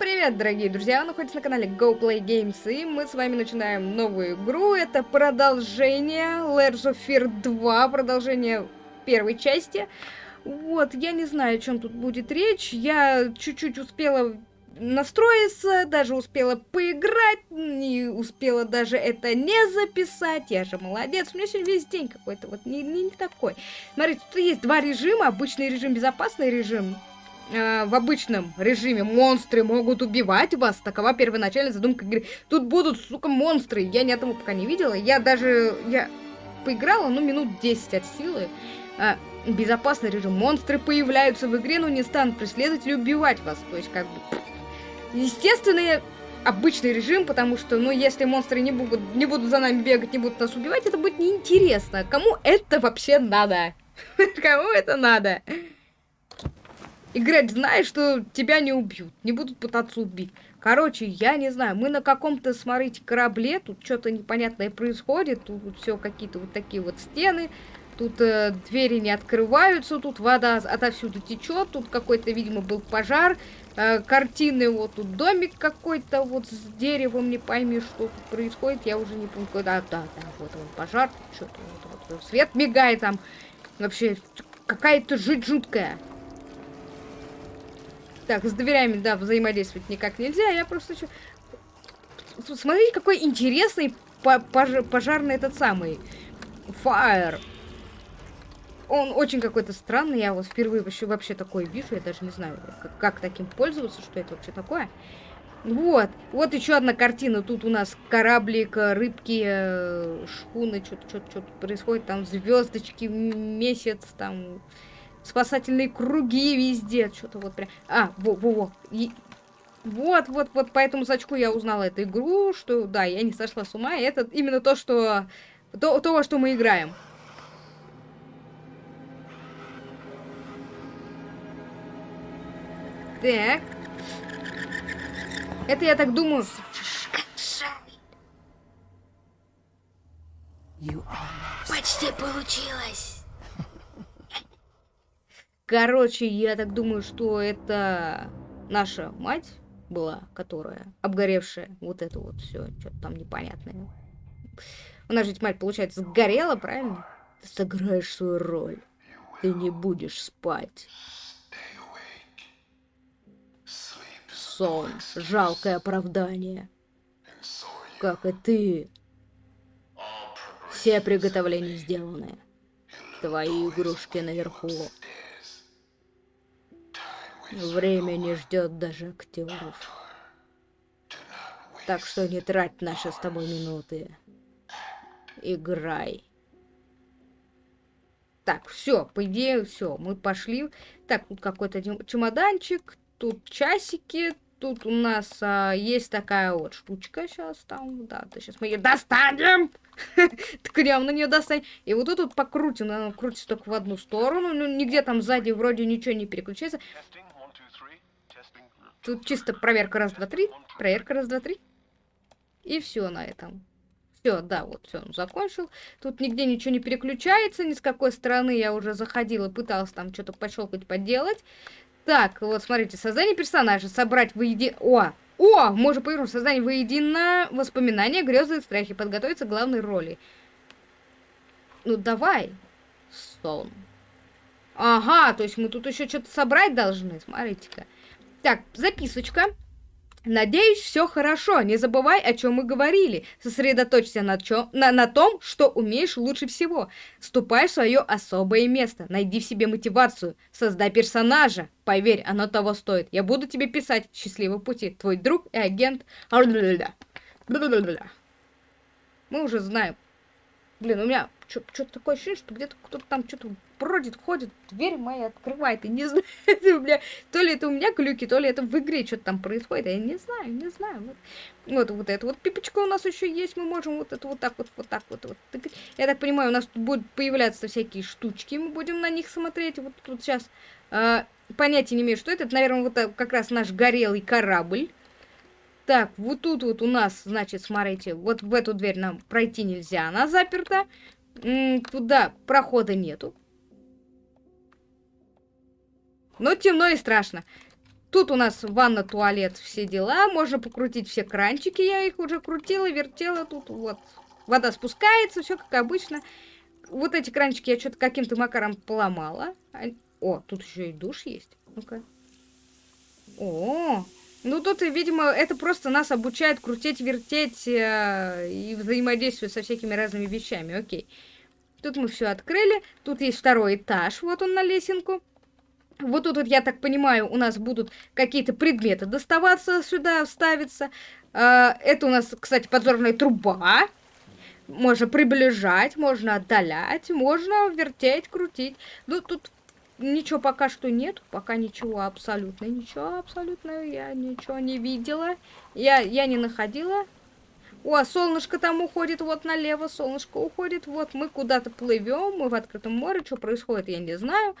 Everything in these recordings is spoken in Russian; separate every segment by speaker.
Speaker 1: привет, дорогие друзья! Вы находитесь на канале Go Play Games, и мы с вами начинаем новую игру. Это продолжение Layers of Fear 2, продолжение первой части. Вот, я не знаю, о чем тут будет речь. Я чуть-чуть успела настроиться, даже успела поиграть, не успела даже это не записать. Я же молодец. У меня сегодня весь день какой-то вот не, не, не такой. Смотрите, тут есть два режима. Обычный режим, безопасный режим. Э, в обычном режиме монстры могут убивать вас. Такова первоначальная задумка игры. Тут будут, сука, монстры. Я ни одного пока не видела. Я даже... Я поиграла, ну, минут 10 от силы. А, безопасный режим. Монстры появляются в игре, но не станут преследовать или убивать вас. То есть, как бы... Естественный обычный режим, потому что, ну, если монстры не будут, не будут за нами бегать, не будут нас убивать, это будет неинтересно. Кому это вообще надо? Кому это надо? Играть, знаешь, что тебя не убьют, не будут пытаться убить. Короче, я не знаю, мы на каком-то, смотрите, корабле, тут что-то непонятное происходит, тут все какие-то вот такие вот стены, тут э, двери не открываются, тут вода отовсюду течет, тут какой-то, видимо, был пожар, э, картины, вот тут домик какой-то вот с деревом, не пойми, что тут происходит, я уже не помню, когда, да, да, вот он пожар, что-то вот, вот, свет мигает там, вообще какая-то жуть жуткая. Так, с дверями, да, взаимодействовать никак нельзя. Я просто... Смотрите, какой интересный пож пожарный этот самый. Fire. Он очень какой-то странный. Я вот впервые вообще, вообще такой вижу. Я даже не знаю, как, как таким пользоваться, что это вообще такое. Вот. Вот еще одна картина. Тут у нас кораблик, рыбки, э, шхуны, что-то что происходит. Там звездочки, месяц, там спасательные круги везде. Что-то вот прям... А, во-во-во. И... Вот, вот, вот по этому сачку я узнала эту игру, что, да, я не сошла с ума, это именно то, что... То, то во что мы играем. Так. Это, я так думаю...
Speaker 2: Почти получилось.
Speaker 1: Короче, я так думаю, что это наша мать была, которая обгоревшая вот это вот все, что-то там непонятное. У нас же мать, получается, сгорела, правильно? Ты сыграешь свою роль. Ты не будешь спать. Сон. Жалкое оправдание. Как и ты. Все приготовления сделаны. Твои игрушки наверху. Время не ждет даже актеров. Так что не трать наши с тобой минуты. Играй. Так, все, по идее, все, мы пошли. Так, тут какой-то чемоданчик, тут часики, тут у нас а, есть такая вот штучка сейчас там, да, то сейчас мы ее достанем, ткнем на нее достанем, и вот тут вот покрутим, она крутится только в одну сторону, ну, нигде там сзади вроде ничего не переключается, Тут чисто проверка раз, два, три. Проверка раз, два, три. И все на этом. Все, да, вот все, он закончил. Тут нигде ничего не переключается, ни с какой стороны я уже заходила, пыталась там что-то пощелкать, поделать. Так, вот смотрите, создание персонажа, собрать воедино... О, о, можно повернуть, создание воедино, воспоминания, грезы и страхи, подготовиться к главной роли. Ну, давай. Сон. Ага, то есть мы тут еще что-то собрать должны, смотрите-ка. Так, записочка. Надеюсь, все хорошо. Не забывай, о чем мы говорили. Сосредоточься на, чё, на, на том, что умеешь лучше всего. Ступай в свое особое место. Найди в себе мотивацию. Создай персонажа. Поверь, оно того стоит. Я буду тебе писать. Счастливого пути. Твой друг и агент. Мы уже знаем. Блин, у меня что-то такое ощущение, что где-то кто-то там что-то бродит, ходит, дверь моя открывает, и не знаю, бля, то ли это у меня глюки, то ли это в игре что-то там происходит, я не знаю, не знаю. Вот, вот, вот это вот пипочка у нас еще есть, мы можем вот это вот так вот, вот так вот, вот. Я так понимаю, у нас тут будут появляться всякие штучки, мы будем на них смотреть, вот тут сейчас э, понятия не имею, что это, это, наверное, вот как раз наш горелый корабль. Так, вот тут вот у нас, значит, смотрите, вот в эту дверь нам пройти нельзя, она заперта. Туда прохода нету. Но темно и страшно. Тут у нас ванна, туалет, все дела. Можно покрутить все кранчики. Я их уже крутила, вертела. Тут вот вода спускается, все как обычно. Вот эти кранчики я что-то каким-то макаром поломала. О, тут еще и душ есть. Ну-ка. О, ну тут, видимо, это просто нас обучает крутить, вертеть э, и взаимодействовать со всякими разными вещами. Окей. Тут мы все открыли. Тут есть второй этаж. Вот он на лесенку. Вот тут, вот, я так понимаю, у нас будут какие-то предметы доставаться сюда, вставиться. А, это у нас, кстати, подзорная труба. Можно приближать, можно отдалять, можно вертеть, крутить. Ну, тут ничего пока что нет. Пока ничего абсолютно, ничего абсолютно. Я ничего не видела. Я, я не находила. О, солнышко там уходит, вот налево солнышко уходит. Вот мы куда-то плывем, мы в открытом море. Что происходит, я не знаю.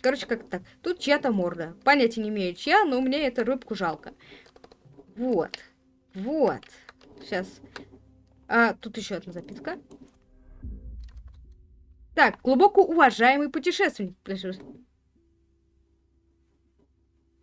Speaker 1: Короче, как так. Тут чья-то морда. Понятия не имею, чья, но мне эту рыбку жалко. Вот. Вот. Сейчас. А, тут еще одна записка. Так, глубоко уважаемый путешественник.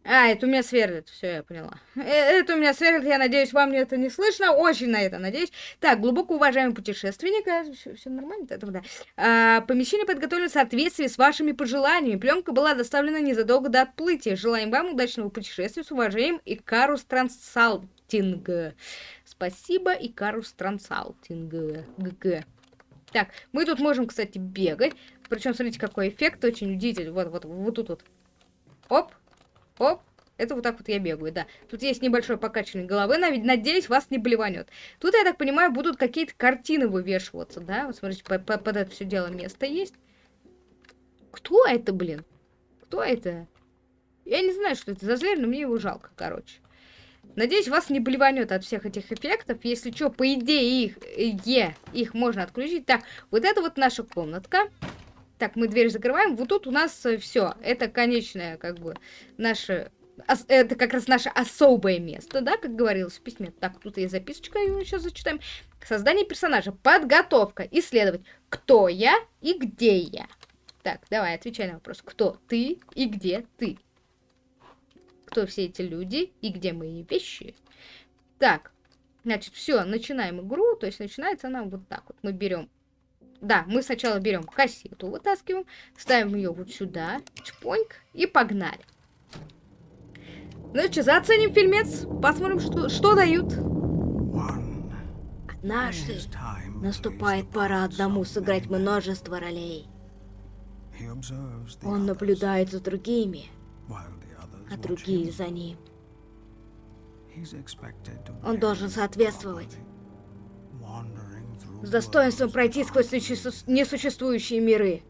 Speaker 1: А, это у меня сверлит, все, я поняла. Э, это у меня сверлит, я надеюсь, вам это не слышно, очень на это надеюсь. Так, глубоко уважаемый путешественник, все, нормально, это да. А, помещение подготовлено в соответствии с вашими пожеланиями. Пленка была доставлена незадолго до отплытия. Желаем вам удачного путешествия с уважением, Икарус Трансалтинг. Спасибо, Икарус Трансалтинг. ГГ. Так, мы тут можем, кстати, бегать. Причем, смотрите, какой эффект, очень удивительный. Вот, вот, вот тут вот. Оп, Оп, это вот так вот я бегаю, да. Тут есть небольшое покачивание головы, надеюсь, вас не блеванет. Тут, я так понимаю, будут какие-то картины вывешиваться, да? Вот смотрите, по -по под это все дело место есть. Кто это, блин? Кто это? Я не знаю, что это за зверь, но мне его жалко, короче. Надеюсь, вас не блеванет от всех этих эффектов. Если что, по идее, их, е, их можно отключить. Так, вот это вот наша комнатка. Так, мы дверь закрываем. Вот тут у нас э, все. Это конечное, как бы, наше... Это как раз наше особое место, да, как говорилось в письме. Так, тут есть записочка, ее сейчас зачитаем. Создание персонажа. Подготовка. Исследовать. Кто я и где я. Так, давай, отвечай на вопрос. Кто ты и где ты? Кто все эти люди и где мои вещи? Так, значит, все, начинаем игру. То есть начинается она вот так вот. Мы берем да, мы сначала берем кассету, вытаскиваем, ставим ее вот сюда, чпоньк, и погнали. Ну что, заценим фильмец, посмотрим, что, что дают.
Speaker 2: Однажды наступает пора одному сыграть множество ролей. Он наблюдает за другими, а другие за ним. Он должен соответствовать с достоинством пройти сквозь несуществующие миры.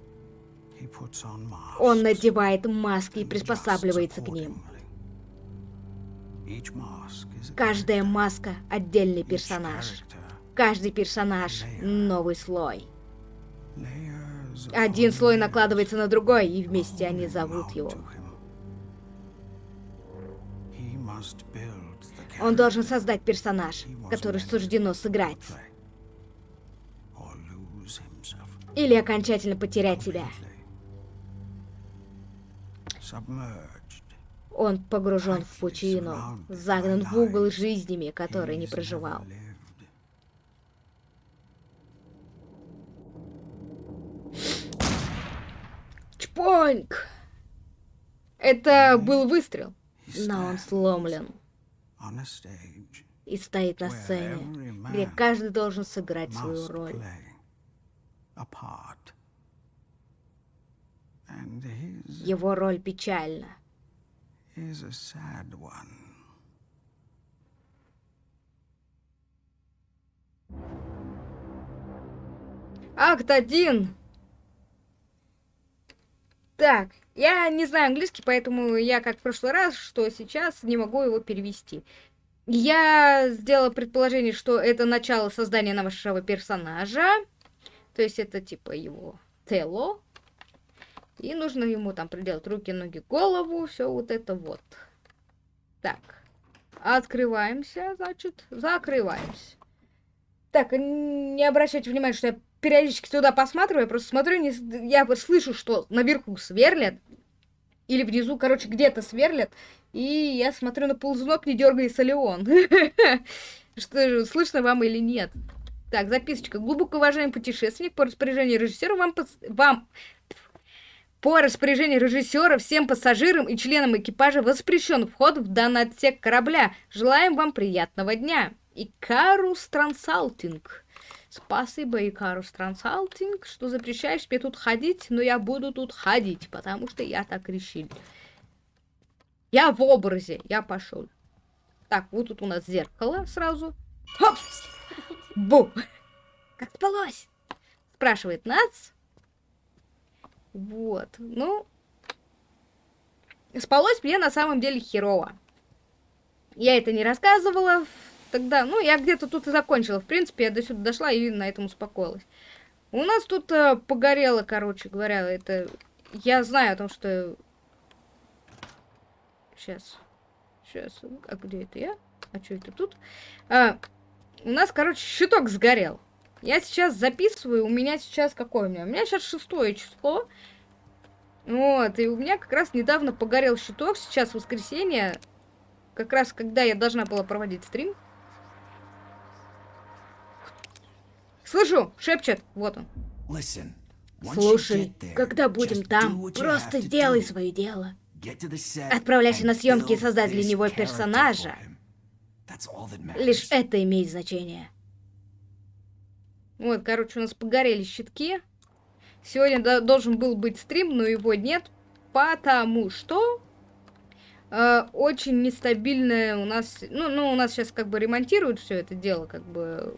Speaker 2: Он надевает маски и приспосабливается к ним. Каждая маска — отдельный персонаж. Каждый персонаж — новый слой. Один слой накладывается на другой, и вместе они зовут его. Он должен создать персонаж, который суждено сыграть. Или окончательно потерять себя. Он погружен в пучину, загнан в угол жизнями, которые не проживал.
Speaker 1: Чпоньк! Это был выстрел, но он сломлен. И стоит на сцене, где каждый должен сыграть свою роль. Его роль печальна. Акт один. Так, я не знаю английский, поэтому я, как в прошлый раз, что сейчас не могу его перевести. Я сделала предположение, что это начало создания нашего персонажа. То есть это типа его тело. И нужно ему там приделать руки, ноги, голову, все вот это вот. Так, открываемся, значит, закрываемся. Так, не обращайте внимания, что я периодически туда посматриваю, я просто смотрю, не, я слышу, что наверху сверлят. Или внизу, короче, где-то сверлят. И я смотрю на ползунок, не дергается ли он. Что слышно вам или нет? Так, записочка. Глубоко уважаемый путешественник, по распоряжению режиссера вам, вам по распоряжению режиссера всем пассажирам и членам экипажа воспрещен вход в данный отсек корабля. Желаем вам приятного дня. Икарус Трансалтинг. Спасибо, Икарус Трансалтинг, что запрещаешь мне тут ходить, но я буду тут ходить, потому что я так решил. Я в образе, я пошел. Так, вот тут у нас зеркало сразу. Хоп! Бу! Как спалось? Спрашивает нас. Вот, ну... Спалось мне на самом деле херово. Я это не рассказывала тогда. Ну, я где-то тут и закончила. В принципе, я до сюда дошла и на этом успокоилась. У нас тут э, погорело, короче говоря, это... Я знаю о том, что... Сейчас. Сейчас. А где это я? А что это тут? А, у нас, короче, щиток сгорел. Я сейчас записываю, у меня сейчас какое у меня? У меня сейчас шестое число. Вот, и у меня как раз недавно погорел щиток, сейчас воскресенье. Как раз когда я должна была проводить стрим. Слышу, шепчет, вот он.
Speaker 2: Слушай, когда будем там, просто сделай свое дело. Отправляйся на съемки и создай для него персонажа. Лишь это имеет значение.
Speaker 1: Вот, короче, у нас погорели щитки. Сегодня должен был быть стрим, но его нет, потому что э, очень нестабильная у нас... Ну, ну, у нас сейчас как бы ремонтируют все это дело, как бы...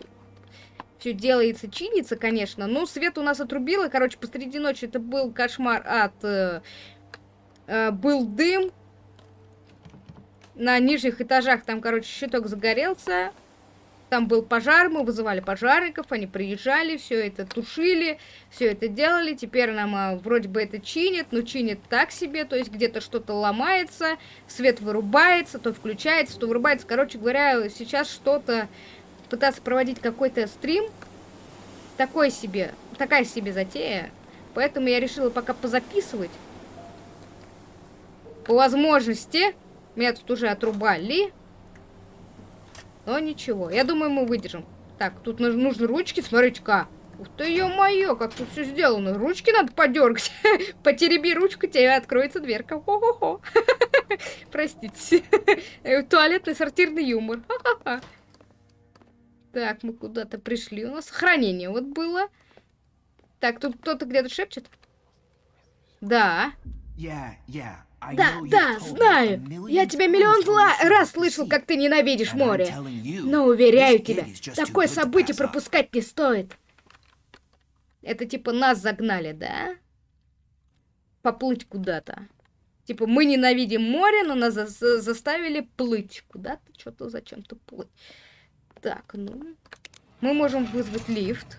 Speaker 1: Все делается, чинится, конечно. Но свет у нас отрубило. Короче, посреди ночи это был кошмар от... Э, э, был дым. На нижних этажах там, короче, щиток загорелся. Там был пожар, мы вызывали пожарников, они приезжали, все это тушили, все это делали. Теперь нам а, вроде бы это чинят, но чинят так себе, то есть где-то что-то ломается, свет вырубается, то включается, то вырубается. Короче говоря, сейчас что-то пытаться проводить какой-то стрим, такой себе, такая себе затея. Поэтому я решила пока позаписывать. По возможности, меня тут уже отрубали. Но ничего, я думаю, мы выдержим. Так, тут нужны ручки, смотрите-ка. Ух ты, ё-моё, как тут все сделано. Ручки надо подергать. Потереби ручку, тебе откроется дверка. Хо-хо-хо. Простите. Туалетный сортирный юмор. Так, мы куда-то пришли. У нас сохранение вот было. Так, тут кто-то где-то шепчет. Да.
Speaker 2: Yeah, yeah. Да, да, знаю. Я тебя миллион раз слышал, как ты ненавидишь море. Но уверяю тебя, такое событие пропускать не стоит.
Speaker 1: Это типа нас загнали, да? Поплыть куда-то. Типа мы ненавидим море, но нас за заставили плыть куда-то, что-то зачем-то плыть. Так, ну... Мы можем вызвать лифт.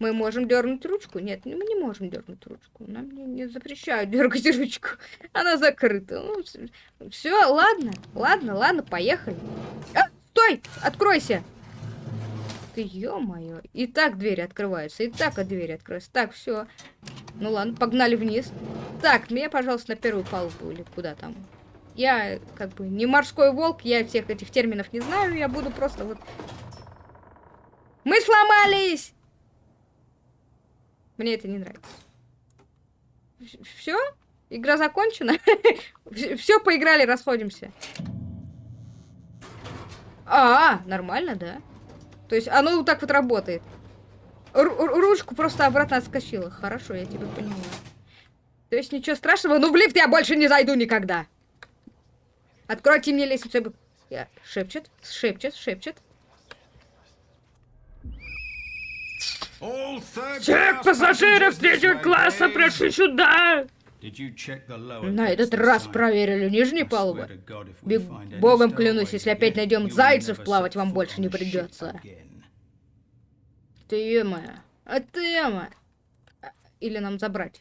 Speaker 1: Мы можем дернуть ручку? Нет, мы не можем дернуть ручку. Нам не, не запрещают дергать ручку. Она закрыта. Ну, все, ладно, ладно, ладно, поехали. А, стой! Откройся! Ты ё-моё. И так двери открываются, и так от двери открываются. Так, все. Ну ладно, погнали вниз. Так, меня, пожалуйста, на первую палубу или куда там. Я как бы не морской волк, я всех этих терминов не знаю, я буду просто вот... Мы сломались! Мне это не нравится. Все? Игра закончена? Все, поиграли, расходимся. А, нормально, да? То есть оно вот так вот работает. Ру ручку просто обратно отскочила. Хорошо, я тебя поняла. То есть ничего страшного, но в лифт я больше не зайду никогда. Откройте мне лестницу. Я... Шепчет, шепчет, шепчет.
Speaker 3: Всех пассажиров третьего класса прошу сюда!
Speaker 1: На этот раз проверили нижние палубы. Биг богом клянусь, если опять найдем зайцев, плавать вам больше не придется. Ты моя. А ты моя. Или нам забрать?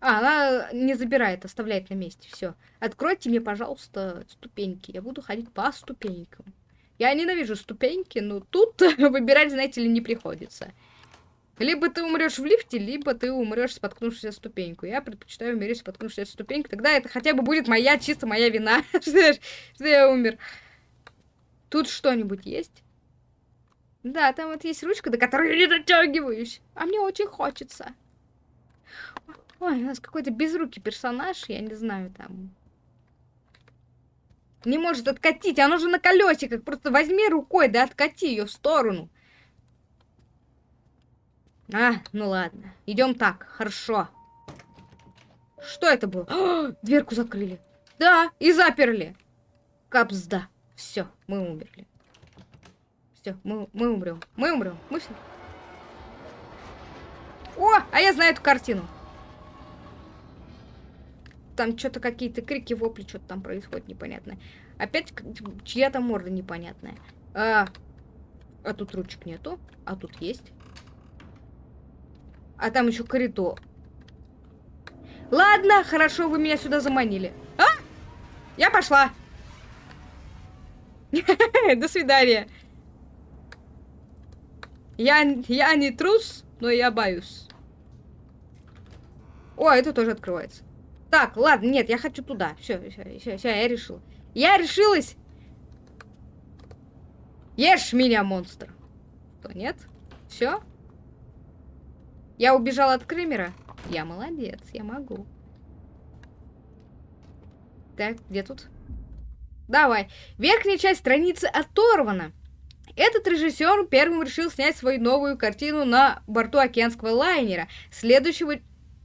Speaker 1: А, она не забирает, оставляет на месте. Все. Откройте мне, пожалуйста, ступеньки. Я буду ходить по ступенькам. Я ненавижу ступеньки, но тут выбирать, знаете ли, не приходится. Либо ты умрешь в лифте, либо ты умрешь, споткнувшись о ступеньку. Я предпочитаю умереть, споткнувшись о ступеньку. Тогда это хотя бы будет моя, чисто моя вина, что я умер. Тут что-нибудь есть? Да, там вот есть ручка, до которой я не дотягиваюсь. А мне очень хочется. Ой, у нас какой-то безрукий персонаж, я не знаю, там... Не может откатить, оно же на колесиках. Просто возьми рукой, да откати ее в сторону. А, ну ладно. Идем так, хорошо. Что это было? О, дверку закрыли. Да, и заперли. Капсда. Все, мы умерли. Все, мы, мы умрем. Мы умрем. Мы все. О, а я знаю эту картину. Там что-то какие-то крики, вопли, что-то там происходит непонятное. Опять чья-то морда непонятная. А, а тут ручек нету, а тут есть. А там еще коридор. Ладно, хорошо, вы меня сюда заманили. А? Я пошла. До свидания. Я, я не трус, но я боюсь. О, это тоже открывается. Так, ладно, нет, я хочу туда. Все, все, все, все, я решила. Я решилась. Ешь меня, монстр. Что, нет? Все? Я убежала от Кремера. Я молодец, я могу. Так, где тут? Давай. Верхняя часть страницы оторвана. Этот режиссер первым решил снять свою новую картину на борту океанского лайнера, следующего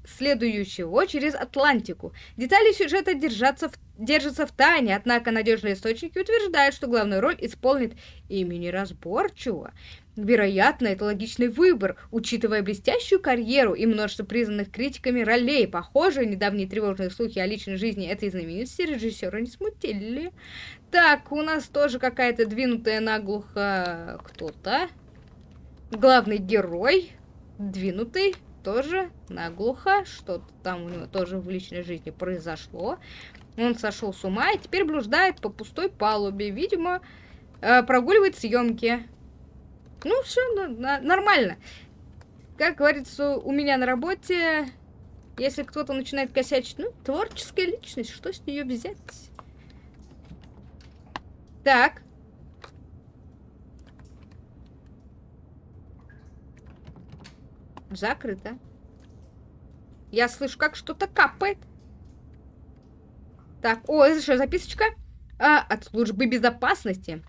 Speaker 1: следующего через Атлантику. Детали сюжета держатся в, держатся в тайне, однако надежные источники утверждают, что главную роль исполнит имени разборчиво. Вероятно, это логичный выбор, учитывая блестящую карьеру и множество признанных критиками ролей. Похоже, недавние тревожные слухи о личной жизни этой знаменитости режиссера не смутили. Так, у нас тоже какая-то двинутая наглухо кто-то. Главный герой двинутый тоже наглухо. Что-то там у него тоже в личной жизни произошло. Он сошел с ума и теперь блуждает по пустой палубе. Видимо, э, прогуливает съемки. Ну, все нормально. Как говорится, у меня на работе, если кто-то начинает косячить, ну, творческая личность, что с нее взять? Так. Закрыто. Я слышу, как что-то капает. Так, о, это что, записочка? А, от службы безопасности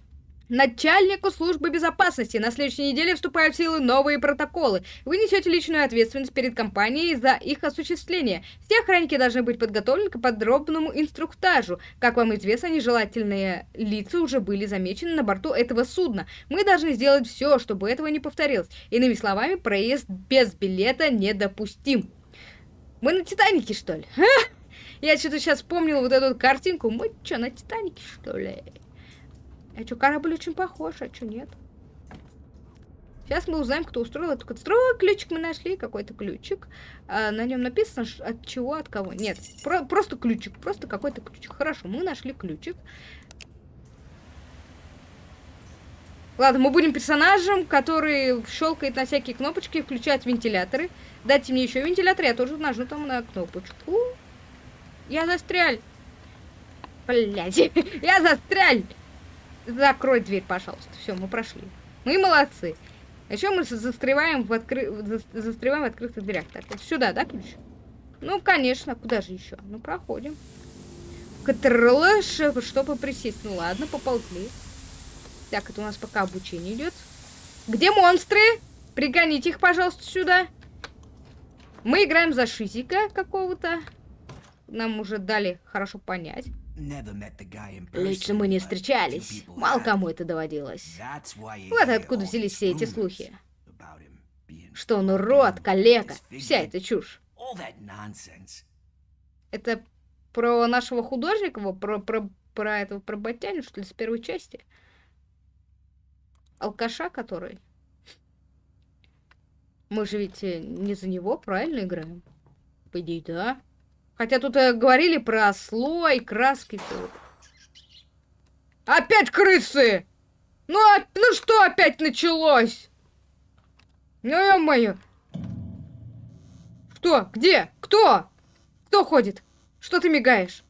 Speaker 1: начальнику службы безопасности. На следующей неделе вступают в силу новые протоколы. Вы несете личную ответственность перед компанией за их осуществление. Все охранники должны быть подготовлены к подробному инструктажу. Как вам известно, нежелательные лица уже были замечены на борту этого судна. Мы должны сделать все, чтобы этого не повторилось. Иными словами, проезд без билета недопустим. Мы на Титанике, что ли? Я что-то сейчас вспомнила вот эту картинку. Мы что, на Титанике, что ли? А что, корабль очень похож, а что нет? Сейчас мы узнаем, кто устроил эту катастрофу. Ключик мы нашли, какой-то ключик. А, на нем написано, от чего, от кого. Нет, про просто ключик, просто какой-то ключик. Хорошо, мы нашли ключик. Ладно, мы будем персонажем, который щелкает на всякие кнопочки, включает вентиляторы. Дайте мне еще вентилятор, я тоже нажму там на кнопочку. Я застряль. Блядь, я застряль. Закрой дверь, пожалуйста. Все, мы прошли. Мы молодцы. А еще мы застреваем в, откры... застреваем в открытых дверях. Так, вот сюда, да, ключ? Ну, конечно, куда же еще? Ну, проходим. Катрлыш, чтобы присесть. Ну, ладно, поползли. Так, это у нас пока обучение идет. Где монстры? Пригоните их, пожалуйста, сюда. Мы играем за Шизика какого-то. Нам уже дали хорошо понять. Лично мы не встречались. Мало кому это доводилось. Вот откуда взялись все эти слухи. Что он урод, калека, вся эта чушь. Это про нашего художника, про, про, про этого, про Батяню, что ли, с первой части? Алкаша, который? Мы же ведь э, не за него правильно играем? По идее, да. Хотя тут э, говорили про слой, краски. Опять крысы! Ну, а, ну что опять началось? Ну, ё-моё. Кто? Где? Кто? Кто ходит? Что ты мигаешь?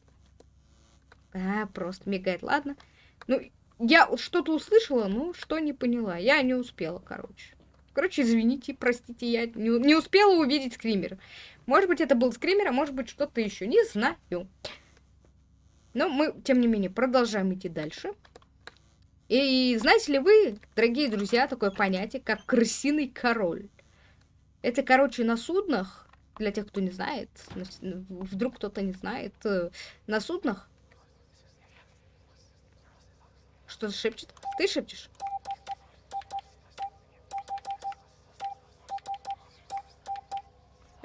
Speaker 1: А, просто мигает, ладно. Ну, я что-то услышала, но что не поняла. Я не успела, короче. Короче, извините, простите, я не, не успела увидеть скример. Может быть, это был скример, а может быть, что-то еще. Не знаю. Но мы, тем не менее, продолжаем идти дальше. И знаете ли вы, дорогие друзья, такое понятие, как крысиный король? Это, короче, на суднах, для тех, кто не знает, вдруг кто-то не знает, э, на суднах... Что шепчет? Ты шепчешь?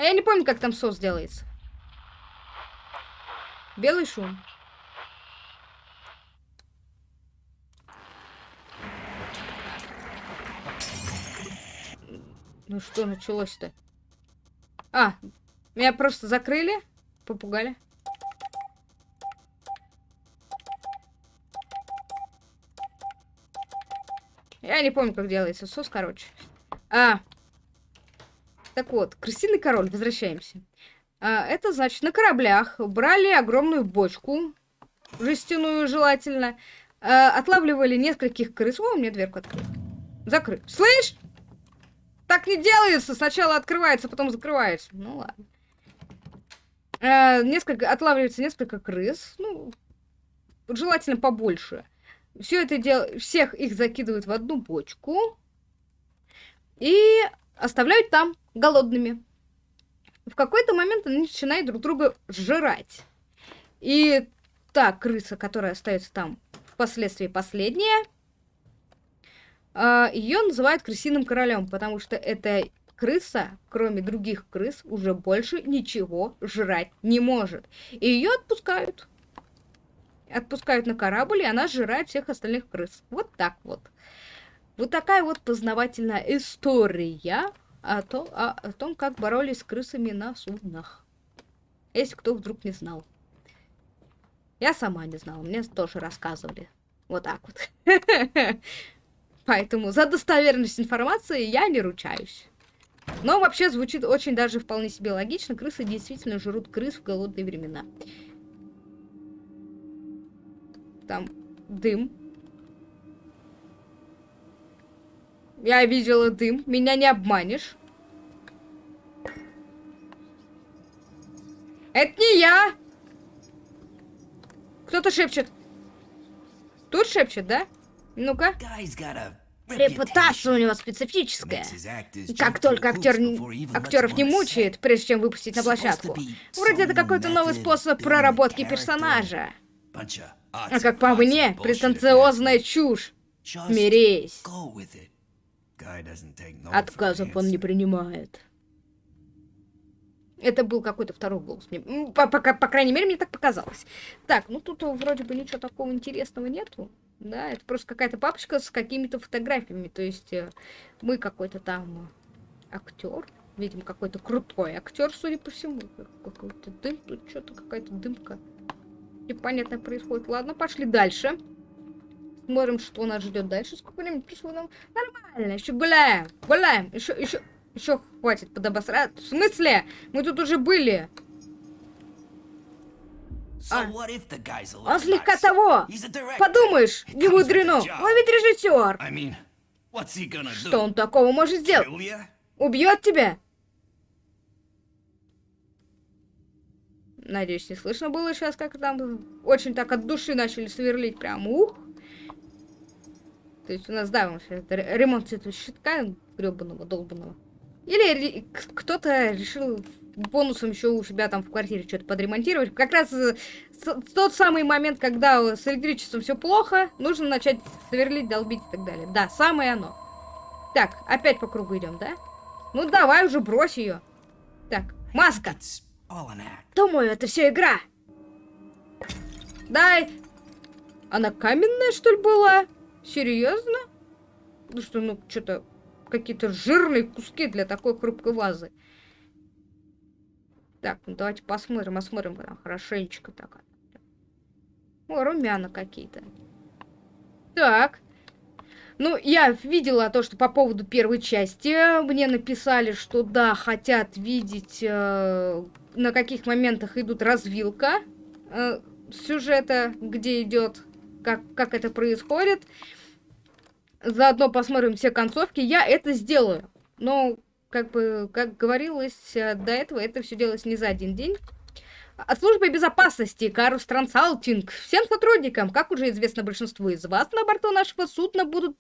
Speaker 1: А я не помню, как там сос делается. Белый шум. Ну что началось-то? А, меня просто закрыли, попугали. Я не помню, как делается сос, короче. А, так вот, крысиный король, возвращаемся. А, это значит, на кораблях брали огромную бочку, жестяную желательно, а, отлавливали нескольких крыс. О, меня дверку открыли. Закрыт. Слышь? Так не делается! Сначала открывается, потом закрывается. Ну ладно. А, несколько, отлавливается несколько крыс. Ну, желательно побольше. Все это дело, всех их закидывают в одну бочку. И оставляют там голодными. В какой-то момент они начинают друг друга жрать. И та крыса, которая остается там впоследствии последняя, а, ее называют крысиным королем, потому что эта крыса, кроме других крыс, уже больше ничего жрать не может. И ее отпускают. Отпускают на корабль, и она жрает всех остальных крыс. Вот так вот. Вот такая вот познавательная история о, то, о, о том, как боролись с крысами на суднах. Если кто вдруг не знал. Я сама не знала, мне тоже рассказывали. Вот так вот. Поэтому за достоверность информации я не ручаюсь. Но вообще звучит очень даже вполне себе логично. Крысы действительно жрут крыс в голодные времена. Там дым Я видела дым. Меня не обманешь. Это не я! Кто-то шепчет. Тут шепчет, да? Ну-ка. Репутация у него специфическая. Как только актер актеров не мучает, прежде чем выпустить на площадку. Вроде это какой-то новый способ проработки персонажа. А как по мне, претенциозная чушь. Смирись. Отказов он не принимает. Это был какой-то второй голос. Мне, по, по, по крайней мере, мне так показалось. Так, ну тут вроде бы ничего такого интересного нету. Да, это просто какая-то папочка с какими-то фотографиями. То есть э, мы какой-то там актер. Видим, какой-то крутой актер, судя по всему. Какой-то дым, тут что-то какая-то дымка. Непонятно происходит. Ладно, пошли дальше. Смотрим, что нас ждет дальше. Сколько времени пришло нам? Нормально, еще гуляем. Гуляем. Еще, еще, еще хватит подобосрать. В смысле? Мы тут уже были. А. Он слегка того. Подумаешь, не мудрено. Он ведь режиссер. Что он такого может сделать? Убьет тебя? Надеюсь, не слышно было сейчас, как там очень так от души начали сверлить. Прям ух. То есть у нас, да, это ремонт этого щитка гребаного, долбанного. Или кто-то решил бонусом еще у себя там в квартире что-то подремонтировать. Как раз э, тот самый момент, когда с электричеством все плохо, нужно начать сверлить, долбить и так далее. Да, самое оно. Так, опять по кругу идем, да? Ну давай уже брось ее. Так, маска. Думаю, это все игра. Дай. Она каменная, что ли, была? Серьезно? Ну что, ну, что-то какие-то жирные куски для такой хрупкой вазы. Так, ну давайте посмотрим, осмотрим прям хорошенечко так. О, румяна какие-то. Так. Ну, я видела то, что по поводу первой части мне написали, что да, хотят видеть, э, на каких моментах идут развилка э, сюжета, где идет, как, как это происходит. Заодно посмотрим все концовки. Я это сделаю. Но, как бы, как говорилось э, до этого, это все делалось не за один день. От службы безопасности Карус Трансалтинг. Всем сотрудникам, как уже известно большинству из вас, на борту нашего судна будут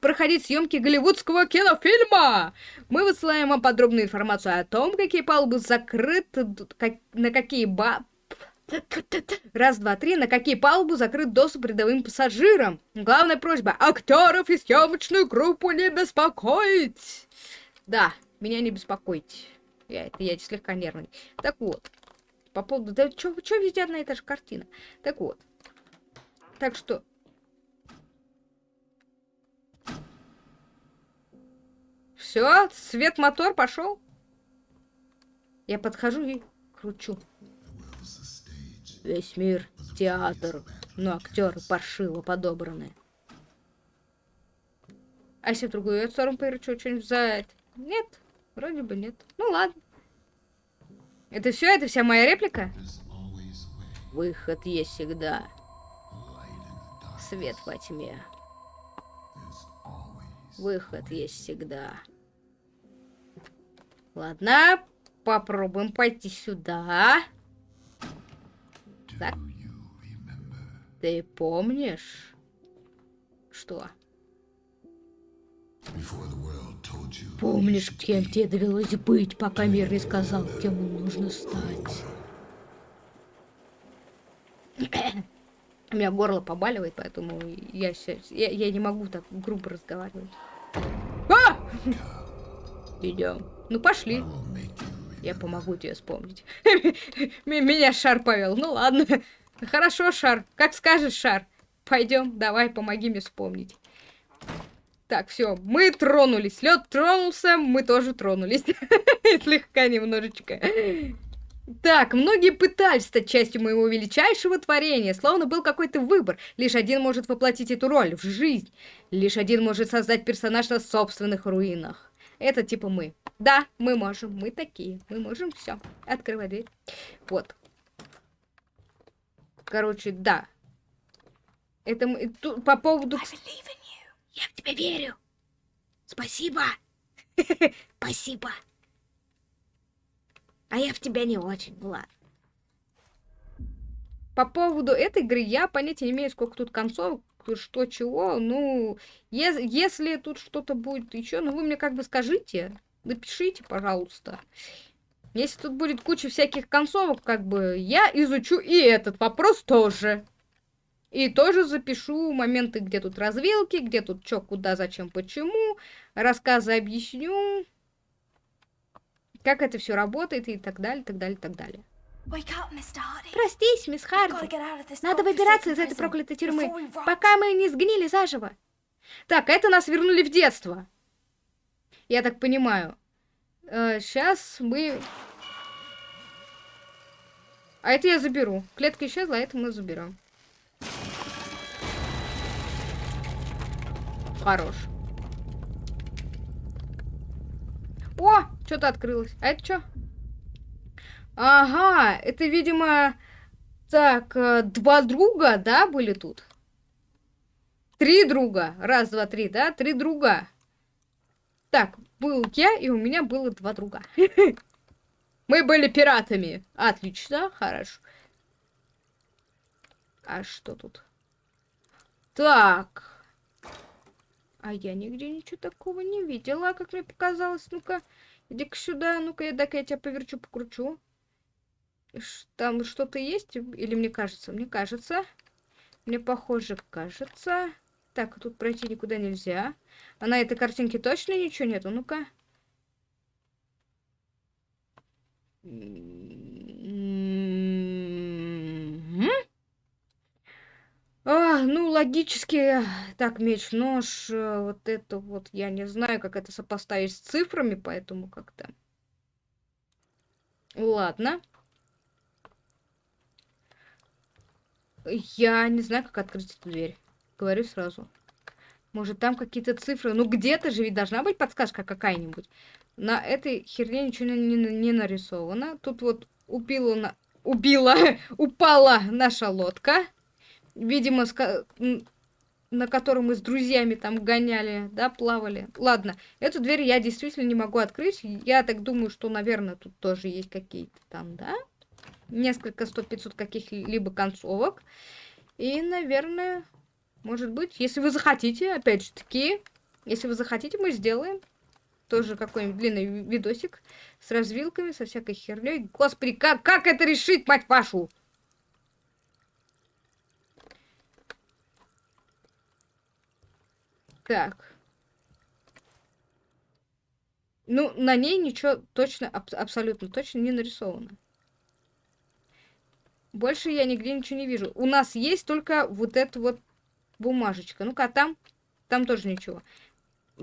Speaker 1: проходить съемки голливудского кинофильма. Мы высылаем вам подробную информацию о том, какие палубы закрыты, как, на какие ба... Раз, два, три. На какие палубы закрыт доступ рядовым пассажирам? Главная просьба. Актеров и съемочную группу не беспокоить. Да, меня не беспокоить. Я, я слегка нервный. Так вот. По поводу... Да что везде одна и та же картина? Так вот. Так что... Все, свет мотор пошел. Я подхожу и кручу. Весь мир театр, но актеры паршиво подобраны. А если в другую сторону поверчу, что-нибудь взять? Нет, вроде бы нет. Ну ладно. Это все? Это вся моя реплика? Выход есть всегда. Свет во тьме. Выход есть всегда. Ладно, попробуем пойти сюда. Так. Ты помнишь? Что? Помнишь, кем тебе довелось быть, пока мир не сказал, кем нужно стать? У меня горло побаливает, поэтому я, сейчас, я, я не могу так грубо разговаривать. А! Идем. Ну пошли. Я помогу тебе вспомнить. Меня шар повел. Ну ладно. Хорошо, шар. Как скажешь, шар. Пойдем, давай, помоги мне вспомнить. Так, все, мы тронулись. Лед тронулся, мы тоже тронулись. Слегка немножечко. Так, многие пытались стать частью моего величайшего творения, словно был какой-то выбор. Лишь один может воплотить эту роль в жизнь. Лишь один может создать персонаж на собственных руинах. Это типа мы. Да, мы можем, мы такие. Мы можем все. Открывай дверь. Вот. Короче, да. Это мы... Тут, по поводу...
Speaker 2: Я в тебя верю. Спасибо. Спасибо. А я в тебя не очень, Влад.
Speaker 1: По поводу этой игры я понятия не имею, сколько тут концов, что чего. Ну, е если тут что-то будет еще, ну вы мне как бы скажите, напишите, пожалуйста. Если тут будет куча всяких концовок, как бы я изучу и этот вопрос тоже. И тоже запишу моменты, где тут развилки, где тут что, куда, зачем, почему. Рассказы объясню. Как это все работает и так далее, так далее, так далее.
Speaker 2: Простись, мисс Харди. Надо выбираться из этой проклятой тюрьмы, пока мы не сгнили заживо.
Speaker 1: Так, это нас вернули в детство. Я так понимаю. Э, сейчас мы... А это я заберу. Клетка исчезла, а это мы заберем. Хорош. О, что-то открылось. А это что? Ага, это, видимо... Так, э, два друга, да, были тут? Три друга. Раз, два, три, да? Три друга. Так, был я, и у меня было два друга. Мы были пиратами. Отлично, хорошо. А что тут? Так. А я нигде ничего такого не видела, как мне показалось. Ну-ка, иди-ка сюда. Ну-ка, я дай-ка я тебя поверчу, покручу. Там что-то есть? Или мне кажется? Мне кажется. Мне похоже, кажется. Так, тут пройти никуда нельзя. А на этой картинке точно ничего нету? Ну-ка. А, ну, логически, так, меч, нож, э, вот это вот, я не знаю, как это сопоставить с цифрами, поэтому как-то... Ладно. Я не знаю, как открыть эту дверь. Говорю сразу. Может, там какие-то цифры? Ну, где-то же ведь должна быть подсказка какая-нибудь. На этой херне ничего не, не, не нарисовано. Тут вот убила, на... убила, упала наша лодка. Видимо, ска... на которой мы с друзьями там гоняли, да, плавали. Ладно, эту дверь я действительно не могу открыть. Я так думаю, что, наверное, тут тоже есть какие-то там, да, несколько, сто, пятьсот каких-либо концовок. И, наверное, может быть, если вы захотите, опять же таки, если вы захотите, мы сделаем тоже какой-нибудь длинный видосик с развилками, со всякой херней. Господи, как, как это решить, мать вашу? Так. Ну, на ней ничего точно, аб абсолютно точно не нарисовано. Больше я нигде ничего не вижу. У нас есть только вот эта вот бумажечка. Ну-ка, а там? Там тоже ничего.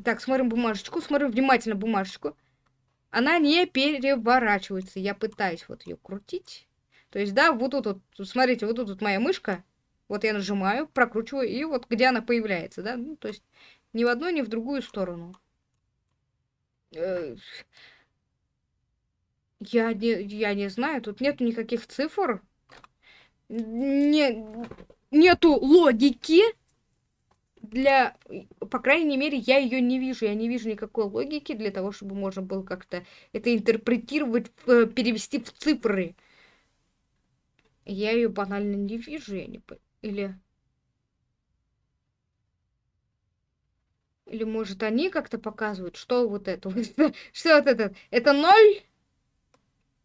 Speaker 1: Так, смотрим бумажечку, смотрим внимательно бумажечку. Она не переворачивается. Я пытаюсь вот ее крутить. То есть, да, вот тут вот, смотрите, вот тут вот моя мышка. Вот я нажимаю, прокручиваю, и вот где она появляется, да? Ну, то есть, ни в одну, ни в другую сторону. Э, я не, я не знаю, тут нет никаких цифр. Не, нету логики для, по крайней мере, я ее не вижу. Я не вижу никакой логики для того, чтобы можно было как-то это интерпретировать, э, перевести в цифры. Я ее банально не вижу, я не Или... Или, может, они как-то показывают, что вот это? Что вот это? Это ноль?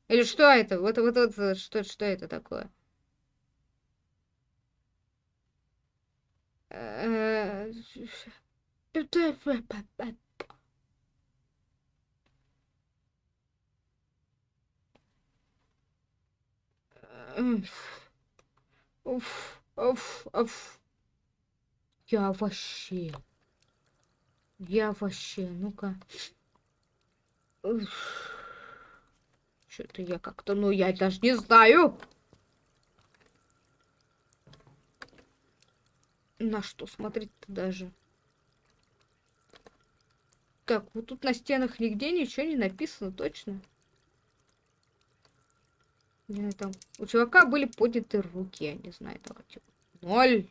Speaker 1: Или что это? Вот, вот, вот, что, что это такое? Уф, уф, уф. Я вообще... Я вообще, ну-ка. Что-то я как-то, ну, я даже не знаю. На что смотреть-то даже? Так, вот тут на стенах нигде ничего не написано, точно. Не знаю, там у чувака были подняты руки, я не знаю, давайте. Ноль.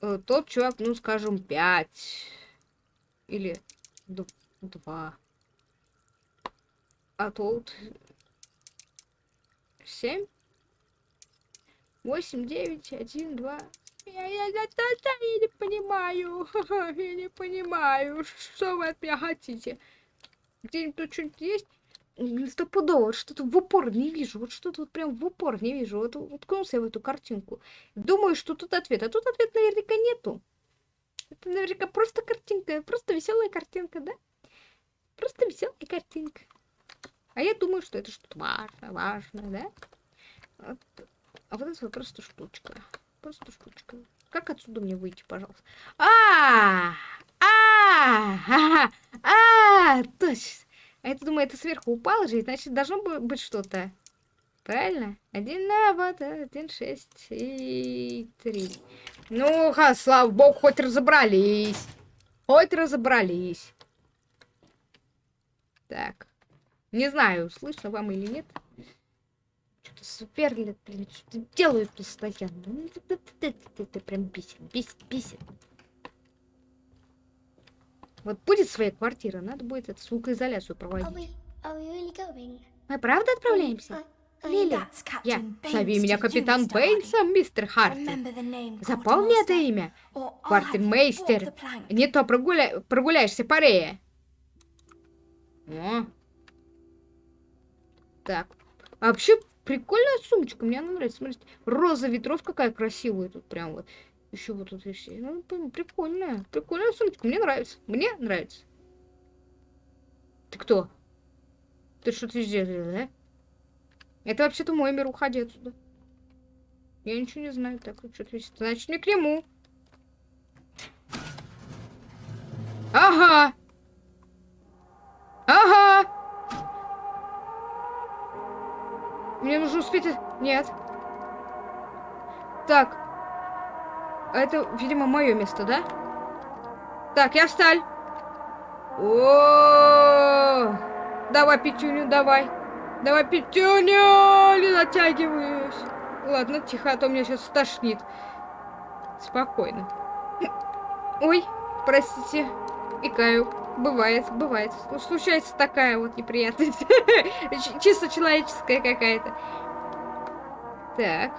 Speaker 1: Э, тот чувак, ну, скажем, пять. Или два. А тут семь. Восемь, девять, один, два. Я, я, я, я, я не понимаю. Я не понимаю, что вы от меня хотите. Где-нибудь тут что-нибудь есть? Стопудово, что-то в упор не вижу. Вот что-то вот прям в упор не вижу. Вот уткнулся я в эту картинку. Думаю, что тут ответ. А тут ответ наверняка нету. Это наверняка просто картинка. Просто веселая картинка, да? Просто веселая картинка. А я думаю, что это что-то важное, важное, да? Вот. А вот это вот просто штучка. Просто штучка. Как отсюда мне выйти, пожалуйста? А, а, а, точно. А это, думаю, это сверху упало же, значит, должно быть что-то. Правильно? Один на вот, один, шесть и три. Ну, ха, слава богу, хоть разобрались. Хоть разобрались. Так. Не знаю, слышно вам или нет сверлят, блин, что делают постоянно. Ну, это прям бесит, бесит, бесит. Вот будет своя квартира, надо будет эту звукоизоляцию проводить. Мы правда отправляемся? Лили, я. Зови меня капитан Бэйнсом, мистер Хартин. Запомни это имя. Квартирмейстер. Не то прогуля... прогуляешься по Рее. О. Так. А вообще, Прикольная сумочка, мне она нравится. Смотрите, роза ветров какая красивая тут прям вот. Еще вот тут есть. Ну, прикольная. Прикольная сумочка. Мне нравится. Мне нравится. Ты кто? Ты что-то здесь, да? Это вообще-то мой мир. Уходи отсюда. Я ничего не знаю. Так, вот что-то есть. Значит, мне к нему. Ага. Успеть... Нет. Так. Это, видимо, мое место, да? Так, я всталь. О, давай пятюню, давай. Давай пятюню, не натягиваюсь. Ладно, тихо, а то меня сейчас стошнит. Спокойно. Ой, простите, икаю. Бывает, бывает. Случается такая вот неприятность. Чисто человеческая какая-то. Так.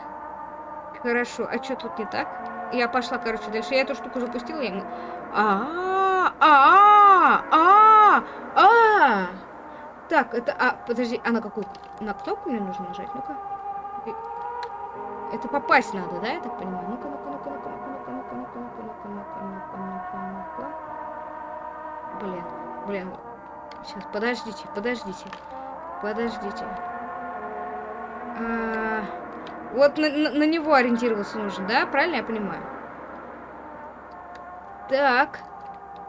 Speaker 1: Хорошо, а что тут не так? Я пошла, короче, дальше. Я эту штуку запустила, ему. А, а, а, а. Так, это, а, подожди, а на какую? На кнопку мне нужно нажать? Ну-ка. Это попасть надо, да, я так понимаю? Ну-ка, ну-ка, ну-ка, ну-ка, ну-ка, ну-ка, ну-ка, ну-ка, ну-ка, ну-ка, ну-ка, ну-ка, ну-ка. Блин, блин. Сейчас, подождите, подождите. Подождите. А, вот на, на, на него ориентироваться нужно, да? Правильно я понимаю? Так.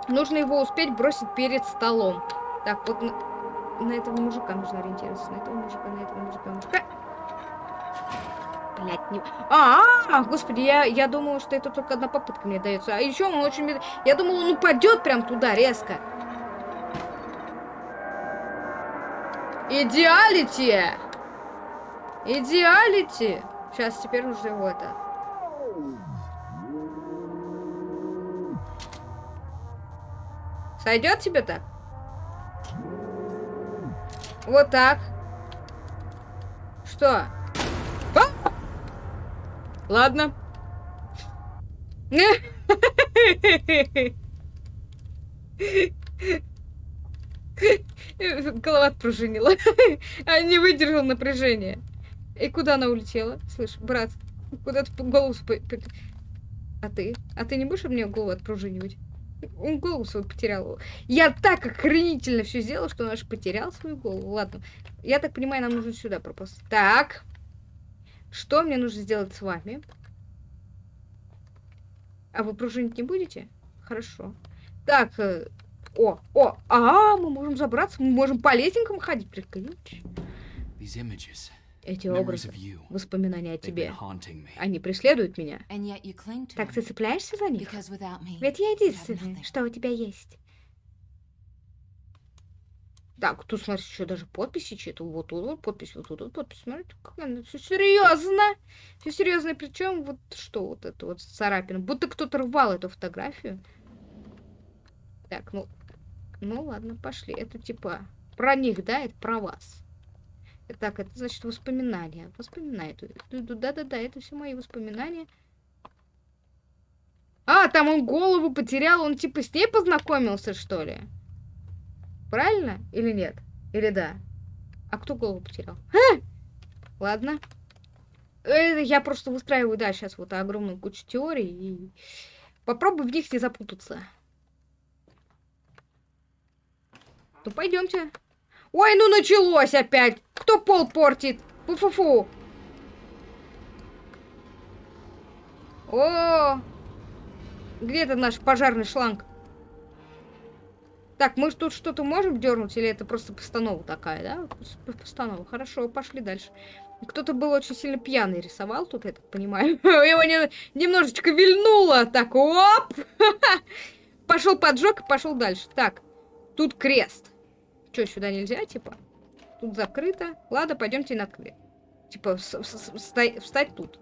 Speaker 1: Нужно его успеть бросить перед столом. Так, вот на, на этого мужика нужно ориентироваться. На этого мужика, на этого мужика. Блять, не... А, -а, а, господи, я, я думала, что это только одна попытка мне дается. А еще он очень... Я думала, он упадет прям туда резко. Идеалити! Идеалити! Сейчас, теперь нужно его это... Сойдет тебе так? Вот так. Что? А! Ладно. Голова отпружинила. а не выдержал напряжения. И куда она улетела? Слышь, брат, куда ты голову... А ты? А ты не будешь мне голову отпружинивать? Он голову свою потерял. Я так охренительно все сделал, что он аж потерял свою голову. Ладно. Я так понимаю, нам нужно сюда пропасть. Так. Что мне нужно сделать с вами? А вы пружинить не будете? Хорошо. Так. Э, о, о, а, мы можем забраться, мы можем по лесенкам ходить. Прикольно. Эти образы, воспоминания о тебе, они преследуют меня. Так ты цепляешься за них? Ведь я единственный, что у тебя есть. Так, тут, смотри, еще даже подписи чьи-то. Вот тут вот подпись, вот тут вот подпись. Смотри, как она все серьезно. Все серьезно. Причем вот что вот это вот царапина. Будто кто-то рвал эту фотографию. Так, ну... Ну ладно, пошли. Это типа про них, да? Это про вас. Так, это значит воспоминания. Воспоминания. Да-да-да, это все мои воспоминания. А, там он голову потерял, он типа с ней познакомился, что ли? Правильно? Или нет? Или да? А кто голову потерял? А! Ладно. Э, я просто выстраиваю, да, сейчас вот огромную кучу теорий и попробую в них не запутаться. Ну, пойдемте. Ой, ну началось опять. Кто пол портит? Фу-фу-фу. О, где это наш пожарный шланг? Так, мы тут что-то можем дернуть, или это просто постанова такая, да? Постанова. Хорошо, пошли дальше. Кто-то был очень сильно пьяный рисовал тут, я так понимаю. Его не, немножечко вильнуло. Так, оп! Пошел поджог и пошел дальше. Так, тут крест. Что, сюда нельзя, типа? Тут закрыто. Ладно, пойдемте на крест. Типа, встать тут.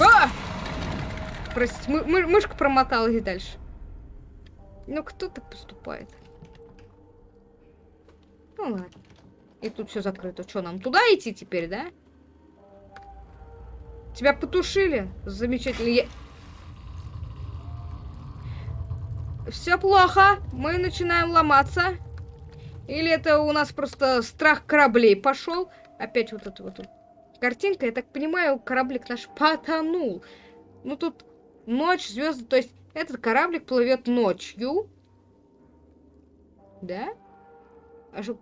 Speaker 1: А! Простите, мы, мы, мышка промоталась дальше. Ну, кто так поступает? Ну, ладно. И тут все закрыто. Что, нам туда идти теперь, да? Тебя потушили? Замечательно. Я... Все плохо. Мы начинаем ломаться. Или это у нас просто страх кораблей пошел? Опять вот эта вот картинка. Я так понимаю, кораблик наш потонул. Ну тут ночь, звезды. То есть этот кораблик плывет ночью. Да? А что...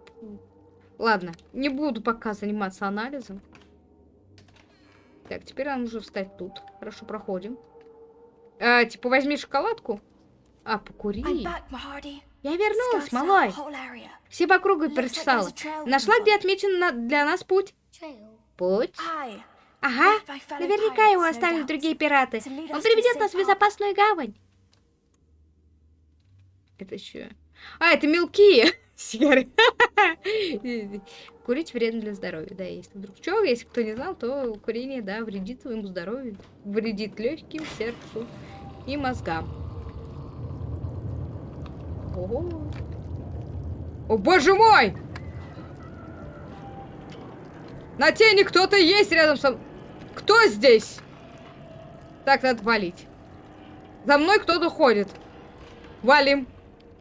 Speaker 1: Ладно, не буду пока заниматься анализом. Так, теперь нам нужно встать тут. Хорошо, проходим. А, типа, возьми шоколадку. А, покури. Я вернулась, малой. Все по кругу перечесала. Нашла, где отмечен на... для нас путь. Путь? Ага, наверняка его оставили другие пираты. Он приведет нас в безопасную гавань. Это еще... А, это мелкие сигары. Курить вредно для здоровья, да, если вдруг что, если кто не знал, то курение, да, вредит своему здоровью, вредит легким, сердцу и мозгам. Ого. О, боже мой! На тени кто-то есть рядом со... Кто здесь? Так, надо валить. За мной кто-то ходит. Валим.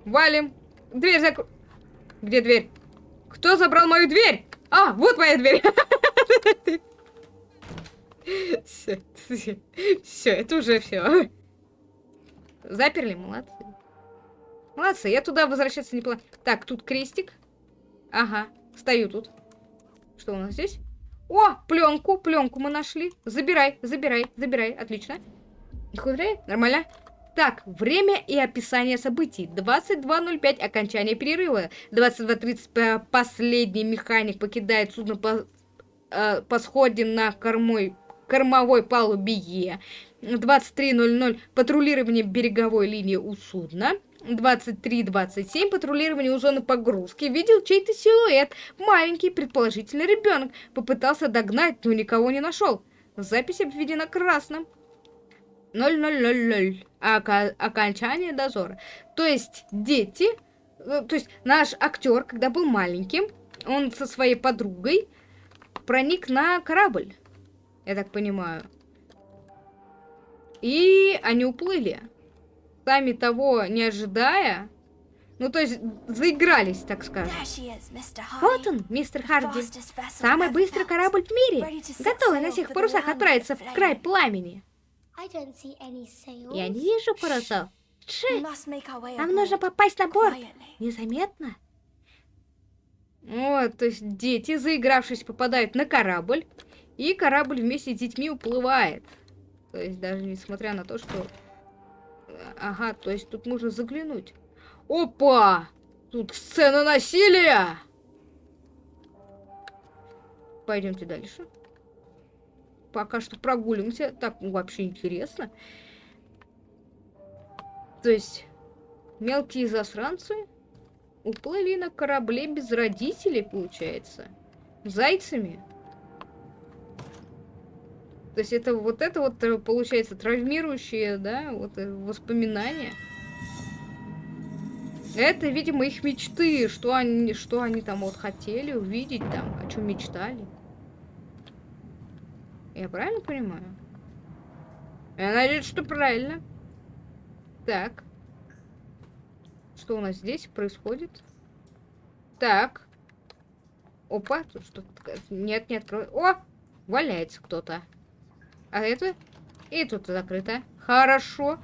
Speaker 1: Валим. Дверь закрой. Где дверь? Кто забрал мою дверь? А, вот моя дверь. Все, это уже все. Заперли, молодцы. Молодцы, я туда возвращаться не планирую. Так, тут крестик. Ага, стою тут. Что у нас здесь? О, пленку, пленку мы нашли. Забирай, забирай, забирай. Отлично. Не Нормально. Так, время и описание событий. 22.05 окончание перерыва. 22.30 последний механик покидает судно по, э, по сходе на кормой, кормовой палубе Е. 23.00 патрулирование береговой линии у судна. 23.27 патрулирование у зоны погрузки. Видел чей-то силуэт. Маленький, предположительно ребенок. Попытался догнать, но никого не нашел. Запись обведена красным. 0000. окончание дозора. То есть дети, э, то есть наш актер, когда был маленьким, он со своей подругой проник на корабль. Я так понимаю. И они уплыли. Сами того не ожидая. Ну, то есть, заигрались, так скажем. Вот он, мистер Харди. Самый быстрый корабль в мире. Готовый на всех парусах отправиться в край пламени. Я не вижу парусов. Ши, нам нужно попасть на борт. Незаметно. Вот, то есть дети, заигравшись, попадают на корабль, и корабль вместе с детьми уплывает. То есть даже несмотря на то, что... Ага, то есть тут можно заглянуть. Опа! Тут сцена насилия! Пойдемте дальше пока что прогулимся. Так, ну, вообще интересно. То есть, мелкие засранцы уплыли на корабле без родителей, получается. Зайцами. То есть это вот это вот э, получается травмирующие, да, вот э, воспоминания. Это, видимо, их мечты, что они, что они там вот хотели увидеть там, о чем мечтали. Я правильно понимаю? Я надеюсь, что правильно. Так. Что у нас здесь происходит? Так. Опа, тут что-то... Нет, не открой. О! Валяется кто-то. А это? И тут закрыто. Хорошо.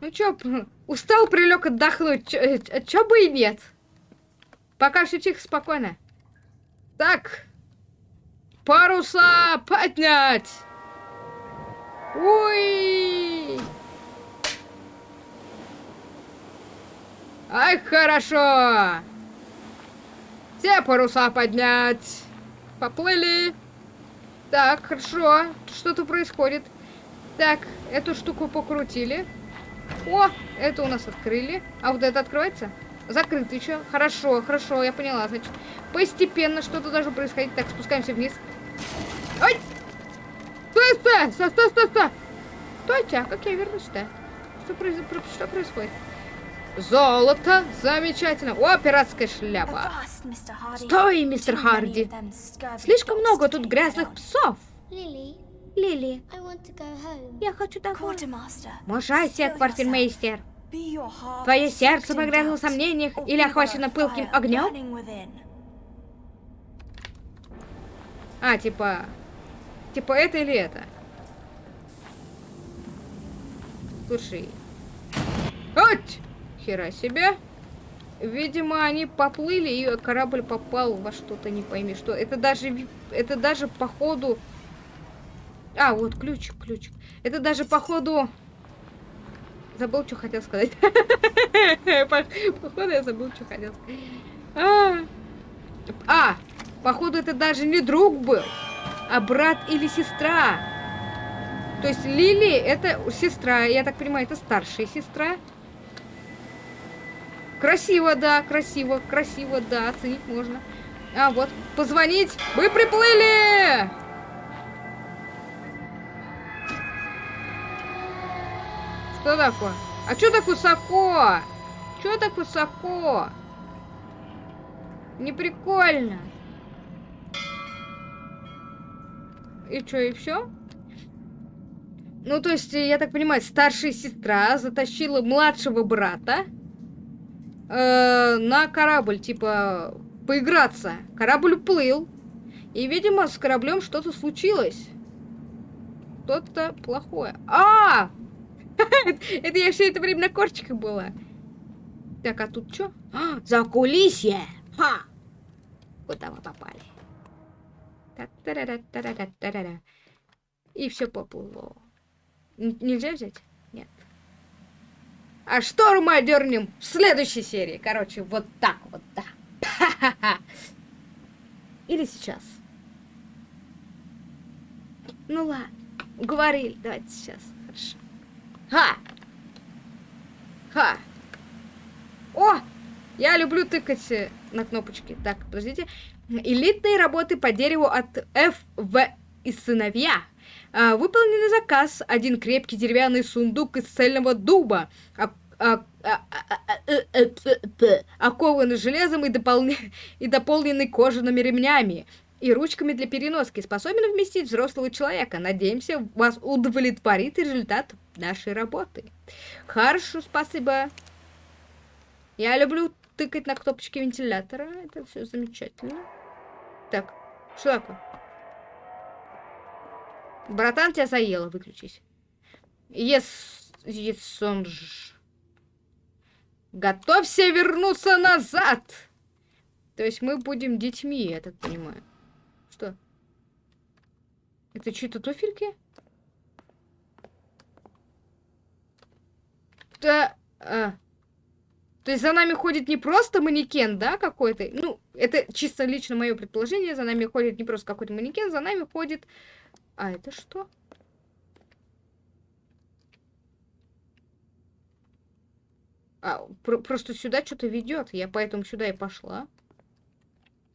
Speaker 1: Ну чё, устал, прилег отдохнуть. Чё, э, чё бы и нет. Пока все тихо, спокойно. Так. Паруса поднять! Ой! Ай, хорошо! Все паруса поднять! Поплыли! Так, хорошо. Что-то происходит. Так, эту штуку покрутили. О, это у нас открыли. А вот это открывается? Закрыт еще. Хорошо, хорошо, я поняла. Значит, постепенно что-то должно происходить. Так, спускаемся вниз. Ой! Стой, стой! Стой, стой, стой, стой! Стойте, а как я вернусь-то? Что, произ... что происходит? Золото! Замечательно! О, пиратская шляпа! Стой, мистер Харди! Слишком много тут грязных псов! Лили, я хочу домой. Можайте, квартирмейстер. Твое сердце погрязло в сомнениях или охвачено пылким огнем? А, типа... Типа это или это? Слушай. Ать! Хера себе. Видимо, они поплыли, и корабль попал во что-то, не пойми что. Это даже, это даже походу... А, вот ключик, ключик. Это даже походу... Забыл, что хотел сказать. Походу, я забыл, что хотел сказать. А, а Походу, это даже не друг был, а брат или сестра. То есть Лили это сестра, я так понимаю, это старшая сестра. Красиво, да, красиво, красиво, да, оценить можно. А, вот, позвонить. Мы приплыли! Что такое? А что так высоко? Что так высоко? Не прикольно. И что, и все? Ну, то есть, я так понимаю, старшая сестра затащила младшего брата э, на корабль, типа, поиграться. Корабль уплыл. И, видимо, с кораблем что-то случилось. Что-то плохое. А! Это я все это время на корчиках была. Так, а тут что? А, за кулисье! Ха! Куда мы попали? И все поплыло. Нельзя взять? А шторм одернем в следующей серии. Короче, вот так вот, да. Или сейчас. Ну ладно, уговорили. Давайте сейчас. Хорошо. Ха! Ха! О! Я люблю тыкать э, на кнопочки. Так, подождите. Элитные работы по дереву от ФВ и сыновья. А, выполненный заказ. Один крепкий деревянный сундук из цельного дуба. А, а, а, окованный железом и, дополне... и дополненный кожаными ремнями и ручками для переноски, способен вместить взрослого человека. Надеемся, вас удовлетворит результат нашей работы. Хорошо, спасибо. Я люблю тыкать на кнопочки вентилятора. Это все замечательно. Так, что такое? Братан, тебя заело, выключись. Ес... Есонж. Готовься вернуться назад! То есть мы будем детьми, я так понимаю. Что? Это чьи-то туфельки? Да... А. То есть за нами ходит не просто манекен, да, какой-то? Ну, это чисто лично мое предположение. За нами ходит не просто какой-то манекен, за нами ходит... А, это что? А, про просто сюда что-то ведет. Я поэтому сюда и пошла.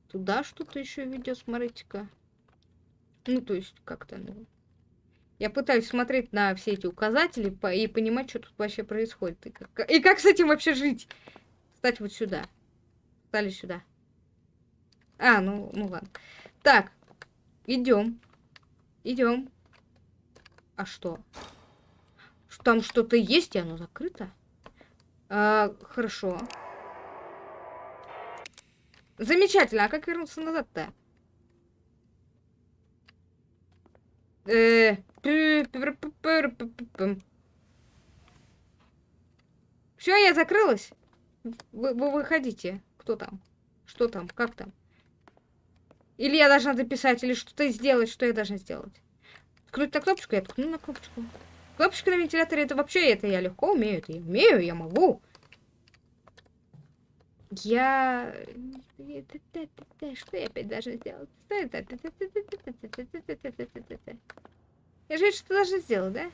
Speaker 1: Туда что-то еще ведет, смотрите-ка. Ну, то есть, как-то, ну... Я пытаюсь смотреть на все эти указатели и понимать, что тут вообще происходит. И как, и как с этим вообще жить? Стать вот сюда. Стали сюда. А, ну, ну ладно. Так, идем. Идем. А что? Там что-то есть, и оно закрыто? А, хорошо. Замечательно. А как вернуться назад-то? Э, Все, я закрылась. Вы, вы выходите. Кто там? Что там? Как там? Или я должна дописать, или что-то сделать, что я должна сделать? Ткнуть на кнопочку, я ткну на кнопочку. Кнопочка на вентиляторе, это вообще, это я легко умею, это я умею, я могу. Я... Что я опять должна сделать? Я же что должна сделать, да?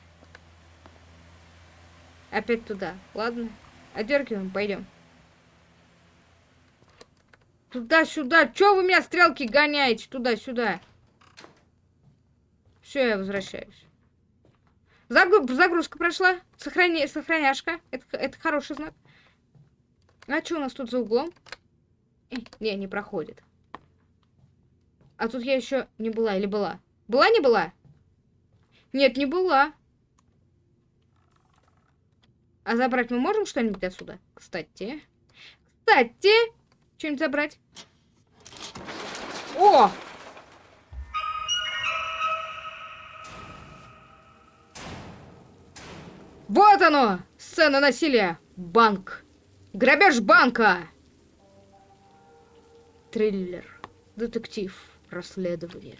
Speaker 1: Опять туда. Ладно. Одергиваем, пойдем. Туда-сюда. Чё вы меня стрелки гоняете? Туда-сюда. Все, я возвращаюсь. Загру загрузка прошла. Сохрани сохраняшка. Это, это хороший знак. А что у нас тут за углом? Э, не, не проходит. А тут я еще не была или была? Была, не была? Нет, не была. А забрать мы можем что-нибудь отсюда? Кстати. Кстати, что-нибудь забрать. О! Вот оно! Сцена насилия. Банк. Грабеж банка. Триллер. Детектив. Расследование.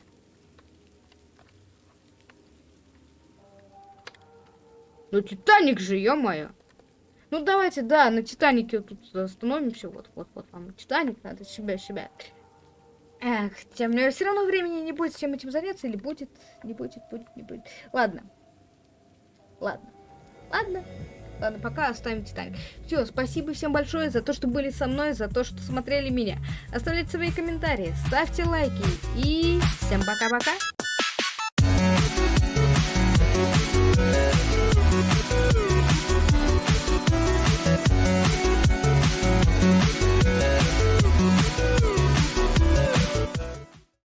Speaker 1: Ну, Титаник же, ё-моё. Ну, давайте, да, на Титанике вот тут остановимся. Вот, вот, вот вам Титаник, надо себя, себя. Эх, тем мне все равно времени не будет всем этим заняться, или будет, не будет, будет, не будет. Ладно. Ладно. Ладно. Ладно, пока оставим Титаник. Все, спасибо всем большое за то, что были со мной, за то, что смотрели меня. Оставляйте свои комментарии, ставьте лайки и всем пока-пока.